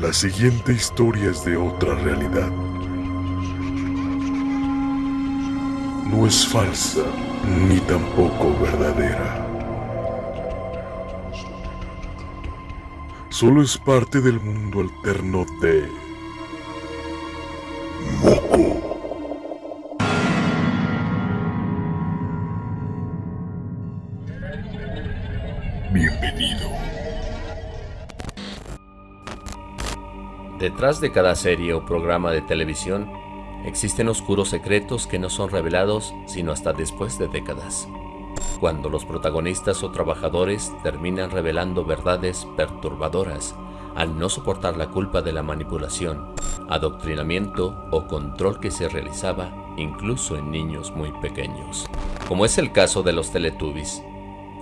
La siguiente historia es de otra realidad. No es falsa ni tampoco verdadera. Solo es parte del mundo alterno de Detrás de cada serie o programa de televisión existen oscuros secretos que no son revelados sino hasta después de décadas, cuando los protagonistas o trabajadores terminan revelando verdades perturbadoras al no soportar la culpa de la manipulación, adoctrinamiento o control que se realizaba incluso en niños muy pequeños, como es el caso de los Teletubbies,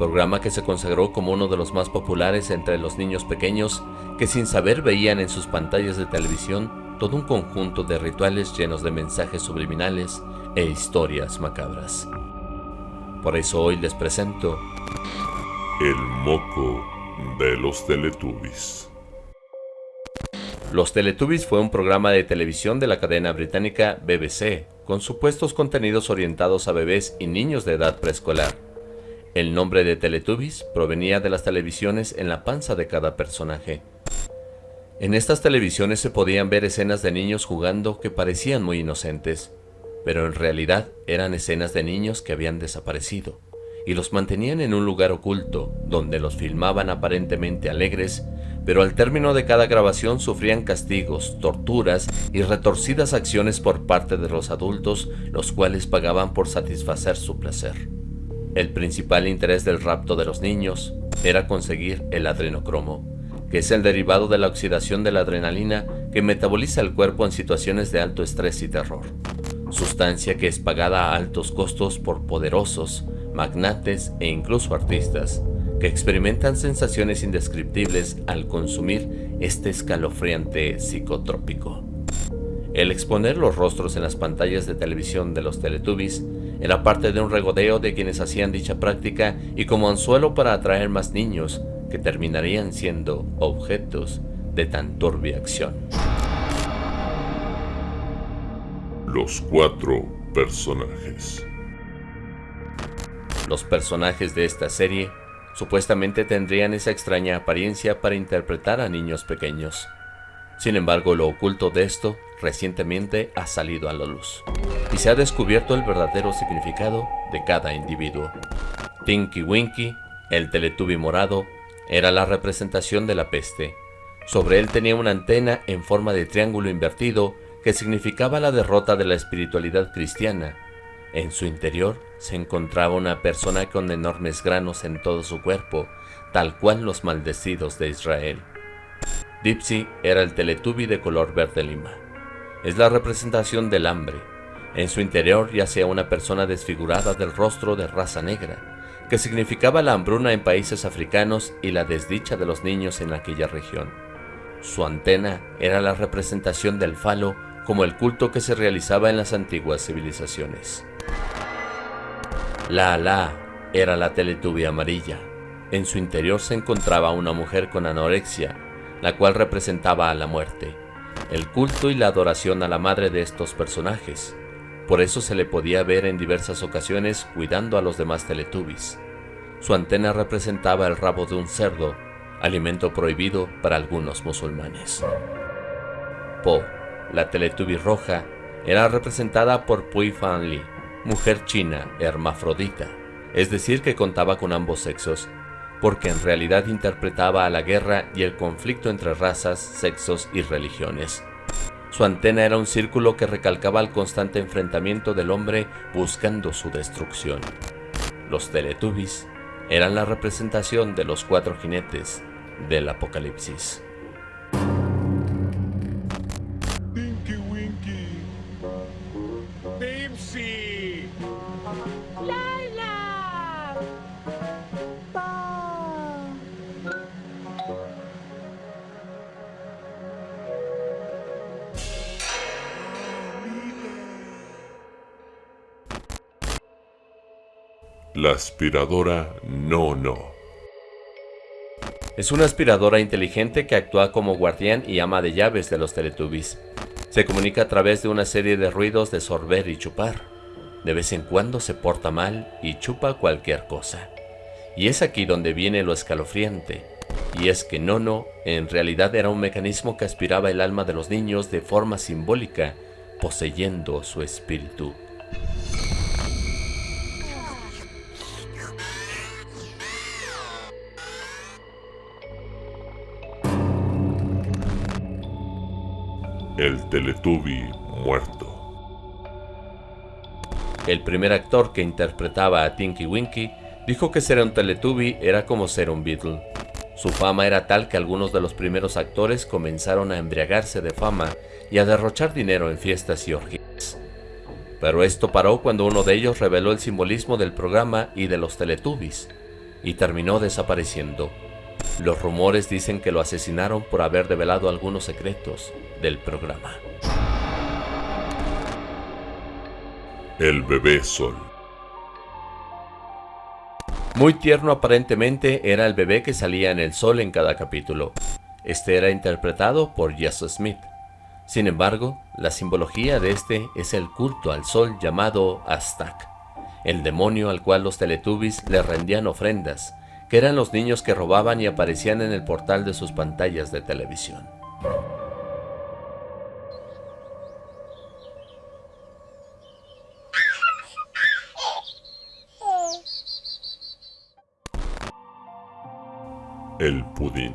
programa que se consagró como uno de los más populares entre los niños pequeños que sin saber veían en sus pantallas de televisión todo un conjunto de rituales llenos de mensajes subliminales e historias macabras. Por eso hoy les presento El moco de los Teletubbies. Los Teletubbies fue un programa de televisión de la cadena británica BBC, con supuestos contenidos orientados a bebés y niños de edad preescolar. El nombre de Teletubbies provenía de las televisiones en la panza de cada personaje. En estas televisiones se podían ver escenas de niños jugando que parecían muy inocentes, pero en realidad eran escenas de niños que habían desaparecido, y los mantenían en un lugar oculto, donde los filmaban aparentemente alegres, pero al término de cada grabación sufrían castigos, torturas y retorcidas acciones por parte de los adultos, los cuales pagaban por satisfacer su placer. El principal interés del rapto de los niños era conseguir el adrenocromo, que es el derivado de la oxidación de la adrenalina que metaboliza el cuerpo en situaciones de alto estrés y terror, sustancia que es pagada a altos costos por poderosos, magnates e incluso artistas, que experimentan sensaciones indescriptibles al consumir este escalofriante psicotrópico. El exponer los rostros en las pantallas de televisión de los Teletubbies era parte de un regodeo de quienes hacían dicha práctica y como anzuelo para atraer más niños que terminarían siendo objetos de tan turbia acción. Los cuatro personajes. Los personajes de esta serie supuestamente tendrían esa extraña apariencia para interpretar a niños pequeños. Sin embargo, lo oculto de esto recientemente ha salido a la luz y se ha descubierto el verdadero significado de cada individuo. Tinky Winky, el Teletubby morado, era la representación de la peste. Sobre él tenía una antena en forma de triángulo invertido que significaba la derrota de la espiritualidad cristiana. En su interior se encontraba una persona con enormes granos en todo su cuerpo, tal cual los maldecidos de Israel. Dipsy era el Teletubby de color verde lima. Es la representación del hambre. En su interior yacía una persona desfigurada del rostro de raza negra, que significaba la hambruna en países africanos y la desdicha de los niños en aquella región. Su antena era la representación del falo como el culto que se realizaba en las antiguas civilizaciones. La Alá era la Teletubby amarilla. En su interior se encontraba una mujer con anorexia la cual representaba a la muerte, el culto y la adoración a la madre de estos personajes. Por eso se le podía ver en diversas ocasiones cuidando a los demás teletubbies. Su antena representaba el rabo de un cerdo, alimento prohibido para algunos musulmanes. Po, la teletubby roja, era representada por Pui Fan Li, mujer china hermafrodita, es decir que contaba con ambos sexos porque en realidad interpretaba a la guerra y el conflicto entre razas, sexos y religiones. Su antena era un círculo que recalcaba el constante enfrentamiento del hombre buscando su destrucción. Los Teletubbies eran la representación de los cuatro jinetes del apocalipsis. La aspiradora no no. Es una aspiradora inteligente que actúa como guardián y ama de llaves de los Teletubbies. Se comunica a través de una serie de ruidos de sorber y chupar. De vez en cuando se porta mal y chupa cualquier cosa. Y es aquí donde viene lo escalofriante, y es que Nono en realidad era un mecanismo que aspiraba el alma de los niños de forma simbólica, poseyendo su espíritu. El Teletubby muerto. El primer actor que interpretaba a Tinky Winky dijo que ser un Teletubby era como ser un Beatle. Su fama era tal que algunos de los primeros actores comenzaron a embriagarse de fama y a derrochar dinero en fiestas y orgías. Pero esto paró cuando uno de ellos reveló el simbolismo del programa y de los Teletubbies, y terminó desapareciendo. Los rumores dicen que lo asesinaron por haber revelado algunos secretos del programa. El bebé sol. Muy tierno aparentemente era el bebé que salía en el sol en cada capítulo. Este era interpretado por Jess Smith. Sin embargo, la simbología de este es el culto al sol llamado Aztak, el demonio al cual los Teletubbies le rendían ofrendas, que eran los niños que robaban y aparecían en el portal de sus pantallas de televisión. El pudín.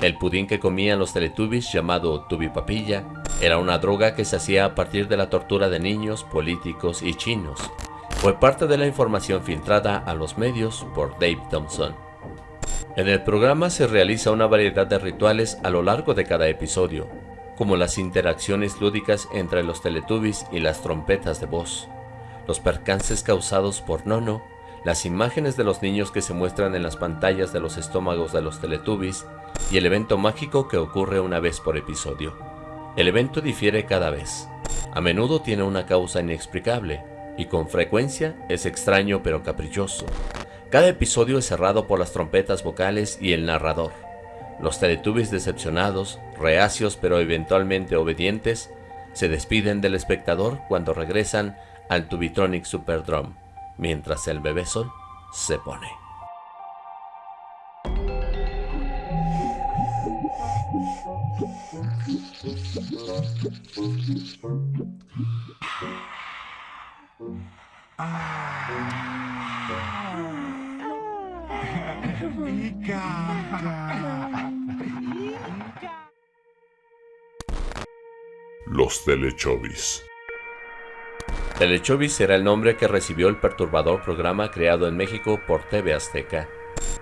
El pudín que comían los Teletubbies llamado Tubipapilla era una droga que se hacía a partir de la tortura de niños, políticos y chinos. Fue parte de la información filtrada a los medios por Dave Thompson. En el programa se realiza una variedad de rituales a lo largo de cada episodio, como las interacciones lúdicas entre los Teletubbies y las trompetas de voz, los percances causados por Nono las imágenes de los niños que se muestran en las pantallas de los estómagos de los Teletubbies y el evento mágico que ocurre una vez por episodio. El evento difiere cada vez. A menudo tiene una causa inexplicable y con frecuencia es extraño pero caprichoso. Cada episodio es cerrado por las trompetas vocales y el narrador. Los Teletubbies decepcionados, reacios pero eventualmente obedientes, se despiden del espectador cuando regresan al Tubitronic Superdrum mientras el bebé sol se pone. Los Telechovis. Telechovis era el nombre que recibió el perturbador programa creado en México por TV Azteca.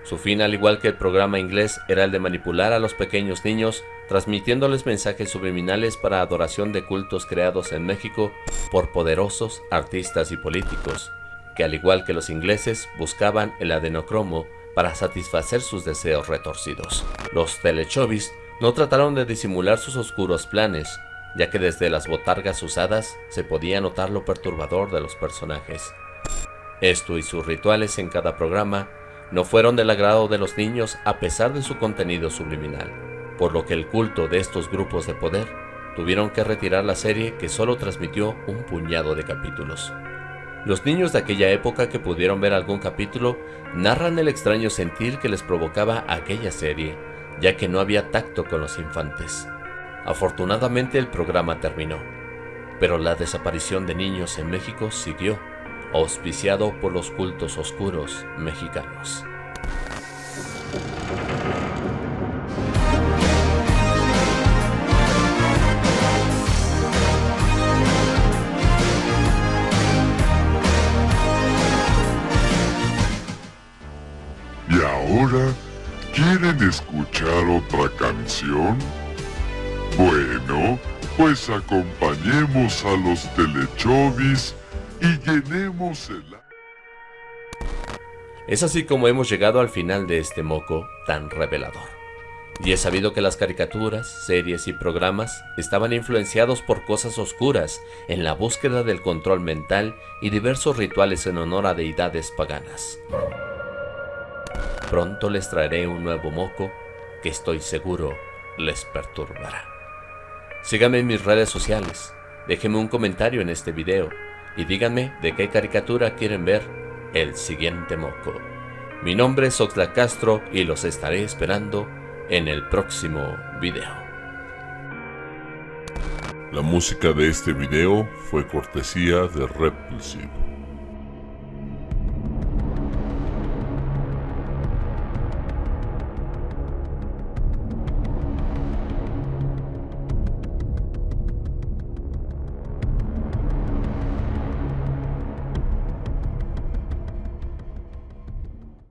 Su fin, al igual que el programa inglés, era el de manipular a los pequeños niños, transmitiéndoles mensajes subliminales para adoración de cultos creados en México por poderosos artistas y políticos, que al igual que los ingleses buscaban el adenocromo para satisfacer sus deseos retorcidos. Los Telechovis no trataron de disimular sus oscuros planes, ya que desde las botargas usadas se podía notar lo perturbador de los personajes. Esto y sus rituales en cada programa no fueron del agrado de los niños a pesar de su contenido subliminal, por lo que el culto de estos grupos de poder tuvieron que retirar la serie que solo transmitió un puñado de capítulos. Los niños de aquella época que pudieron ver algún capítulo narran el extraño sentir que les provocaba aquella serie, ya que no había tacto con los infantes. Afortunadamente el programa terminó, pero la desaparición de niños en México siguió, auspiciado por los cultos oscuros mexicanos. Quieren escuchar otra canción? Bueno, pues acompañemos a los telechovis y llenemos el... Es así como hemos llegado al final de este moco tan revelador. Y he sabido que las caricaturas, series y programas estaban influenciados por cosas oscuras en la búsqueda del control mental y diversos rituales en honor a deidades paganas Pronto les traeré un nuevo moco que estoy seguro les perturbará. Síganme en mis redes sociales, déjenme un comentario en este video y díganme de qué caricatura quieren ver el siguiente moco. Mi nombre es Oxlack Castro y los estaré esperando en el próximo video. La música de este video fue cortesía de Repulsive.